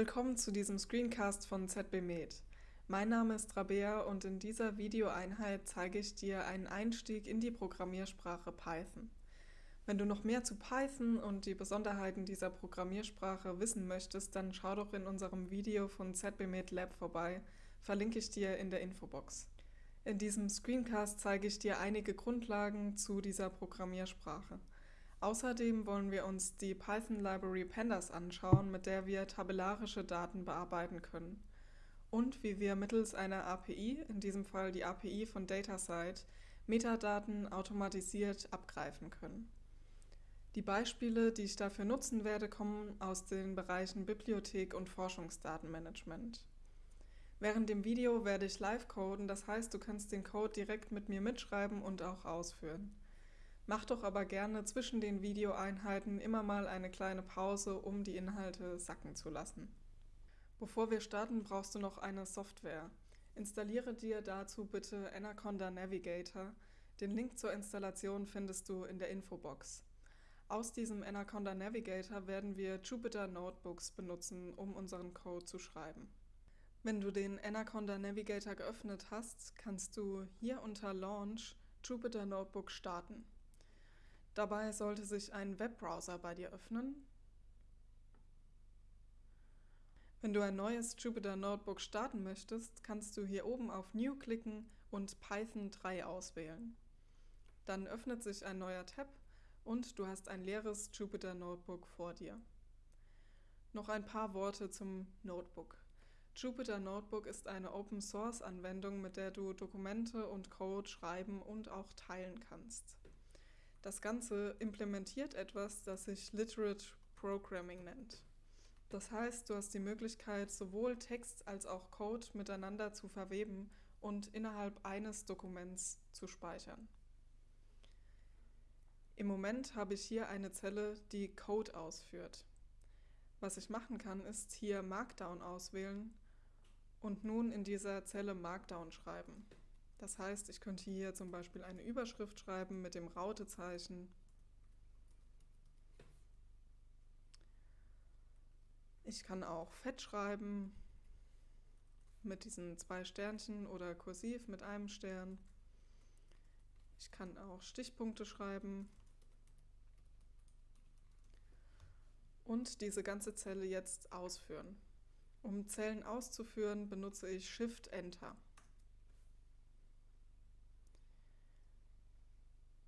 Willkommen zu diesem Screencast von ZB Med. Mein Name ist Rabea und in dieser Videoeinheit zeige ich dir einen Einstieg in die Programmiersprache Python. Wenn du noch mehr zu Python und die Besonderheiten dieser Programmiersprache wissen möchtest, dann schau doch in unserem Video von ZB Med Lab vorbei, verlinke ich dir in der Infobox. In diesem Screencast zeige ich dir einige Grundlagen zu dieser Programmiersprache. Außerdem wollen wir uns die Python-Library Pandas anschauen, mit der wir tabellarische Daten bearbeiten können. Und wie wir mittels einer API, in diesem Fall die API von DataSite, Metadaten automatisiert abgreifen können. Die Beispiele, die ich dafür nutzen werde, kommen aus den Bereichen Bibliothek und Forschungsdatenmanagement. Während dem Video werde ich live coden, das heißt, du kannst den Code direkt mit mir mitschreiben und auch ausführen. Mach doch aber gerne zwischen den Videoeinheiten immer mal eine kleine Pause, um die Inhalte sacken zu lassen. Bevor wir starten, brauchst du noch eine Software. Installiere dir dazu bitte Anaconda Navigator. Den Link zur Installation findest du in der Infobox. Aus diesem Anaconda Navigator werden wir Jupyter Notebooks benutzen, um unseren Code zu schreiben. Wenn du den Anaconda Navigator geöffnet hast, kannst du hier unter Launch Jupyter Notebook starten. Dabei sollte sich ein Webbrowser bei dir öffnen. Wenn du ein neues Jupyter Notebook starten möchtest, kannst du hier oben auf New klicken und Python 3 auswählen. Dann öffnet sich ein neuer Tab und du hast ein leeres Jupyter Notebook vor dir. Noch ein paar Worte zum Notebook. Jupyter Notebook ist eine Open-Source-Anwendung, mit der du Dokumente und Code schreiben und auch teilen kannst. Das Ganze implementiert etwas, das sich Literate Programming nennt. Das heißt, du hast die Möglichkeit, sowohl Text als auch Code miteinander zu verweben und innerhalb eines Dokuments zu speichern. Im Moment habe ich hier eine Zelle, die Code ausführt. Was ich machen kann, ist hier Markdown auswählen und nun in dieser Zelle Markdown schreiben. Das heißt, ich könnte hier zum Beispiel eine Überschrift schreiben mit dem Rautezeichen. Ich kann auch fett schreiben mit diesen zwei Sternchen oder kursiv mit einem Stern. Ich kann auch Stichpunkte schreiben. Und diese ganze Zelle jetzt ausführen. Um Zellen auszuführen, benutze ich Shift-Enter.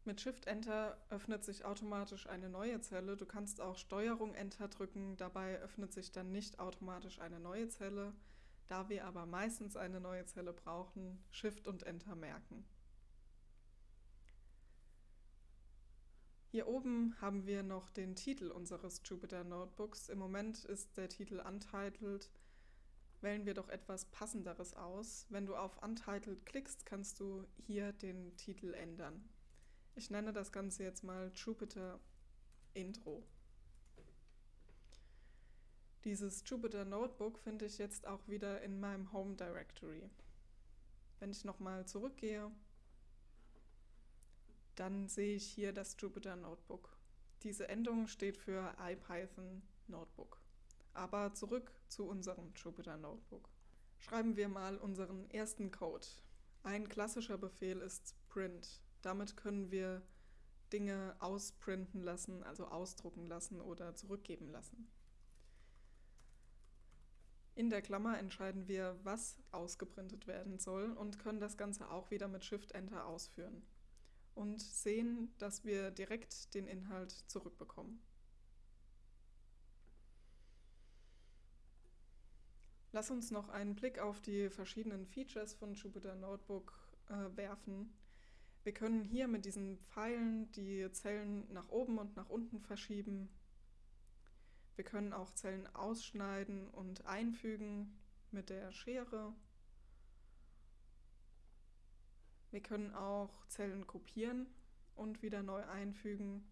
Mit Shift-Enter öffnet sich automatisch eine neue Zelle. Du kannst auch Steuerung-Enter drücken, dabei öffnet sich dann nicht automatisch eine neue Zelle. Da wir aber meistens eine neue Zelle brauchen, Shift und Enter merken. Hier oben haben wir noch den Titel unseres Jupyter Notebooks. Im Moment ist der Titel Untitled. Wählen wir doch etwas Passenderes aus. Wenn du auf Untitled klickst, kannst du hier den Titel ändern. Ich nenne das Ganze jetzt mal Jupyter Intro. Dieses Jupyter Notebook finde ich jetzt auch wieder in meinem Home Directory. Wenn ich nochmal zurückgehe, dann sehe ich hier das Jupyter Notebook. Diese Endung steht für IPython Notebook. Aber zurück zu unserem Jupyter Notebook. Schreiben wir mal unseren ersten Code. Ein klassischer Befehl ist print. Damit können wir Dinge ausprinten lassen, also ausdrucken lassen oder zurückgeben lassen. In der Klammer entscheiden wir, was ausgeprintet werden soll und können das Ganze auch wieder mit Shift-Enter ausführen und sehen, dass wir direkt den Inhalt zurückbekommen. Lass uns noch einen Blick auf die verschiedenen Features von Jupyter Notebook äh, werfen. Wir können hier mit diesen Pfeilen die Zellen nach oben und nach unten verschieben. Wir können auch Zellen ausschneiden und einfügen mit der Schere. Wir können auch Zellen kopieren und wieder neu einfügen.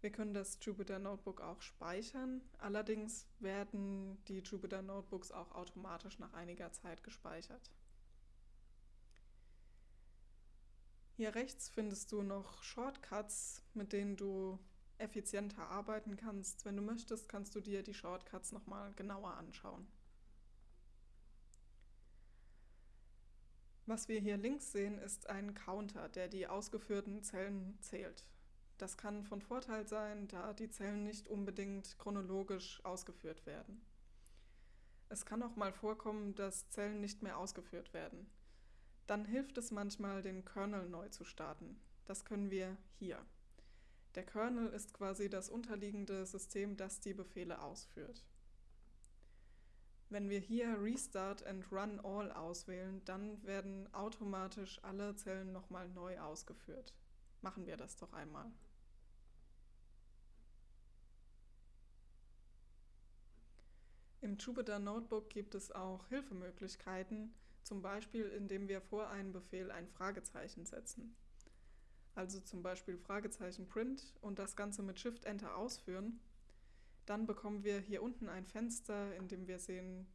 Wir können das Jupyter Notebook auch speichern, allerdings werden die Jupyter Notebooks auch automatisch nach einiger Zeit gespeichert. Hier rechts findest du noch Shortcuts, mit denen du effizienter arbeiten kannst. Wenn du möchtest, kannst du dir die Shortcuts nochmal genauer anschauen. Was wir hier links sehen, ist ein Counter, der die ausgeführten Zellen zählt. Das kann von Vorteil sein, da die Zellen nicht unbedingt chronologisch ausgeführt werden. Es kann auch mal vorkommen, dass Zellen nicht mehr ausgeführt werden. Dann hilft es manchmal, den Kernel neu zu starten. Das können wir hier. Der Kernel ist quasi das unterliegende System, das die Befehle ausführt. Wenn wir hier Restart and Run All auswählen, dann werden automatisch alle Zellen nochmal neu ausgeführt. Machen wir das doch einmal. Im Jupyter Notebook gibt es auch Hilfemöglichkeiten, zum Beispiel indem wir vor einen Befehl ein Fragezeichen setzen. Also zum Beispiel Fragezeichen Print und das Ganze mit Shift-Enter ausführen dann bekommen wir hier unten ein Fenster, in dem wir sehen,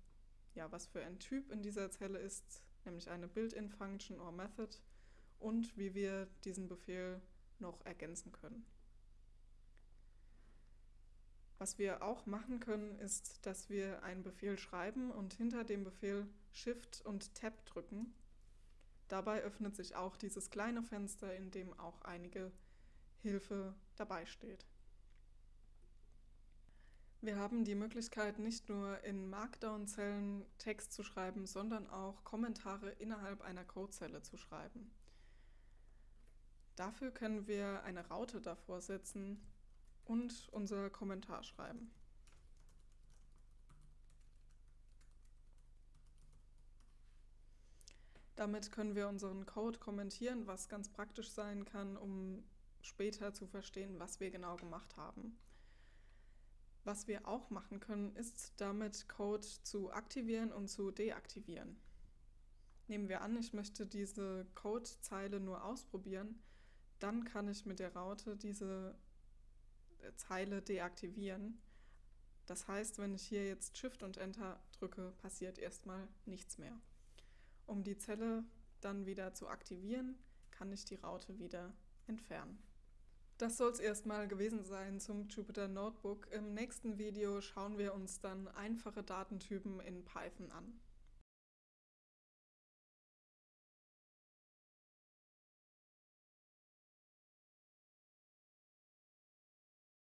ja, was für ein Typ in dieser Zelle ist, nämlich eine Built-in-Function or Method und wie wir diesen Befehl noch ergänzen können. Was wir auch machen können, ist, dass wir einen Befehl schreiben und hinter dem Befehl Shift und Tab drücken. Dabei öffnet sich auch dieses kleine Fenster, in dem auch einige Hilfe dabei steht. Wir haben die Möglichkeit, nicht nur in Markdown-Zellen Text zu schreiben, sondern auch Kommentare innerhalb einer Codezelle zu schreiben. Dafür können wir eine Raute davor setzen und unser Kommentar schreiben. Damit können wir unseren Code kommentieren, was ganz praktisch sein kann, um später zu verstehen, was wir genau gemacht haben. Was wir auch machen können, ist damit Code zu aktivieren und zu deaktivieren. Nehmen wir an, ich möchte diese Codezeile nur ausprobieren, dann kann ich mit der Raute diese äh, Zeile deaktivieren. Das heißt, wenn ich hier jetzt Shift und Enter drücke, passiert erstmal nichts mehr. Um die Zelle dann wieder zu aktivieren, kann ich die Raute wieder entfernen. Das soll es erstmal gewesen sein zum Jupyter Notebook. Im nächsten Video schauen wir uns dann einfache Datentypen in Python an.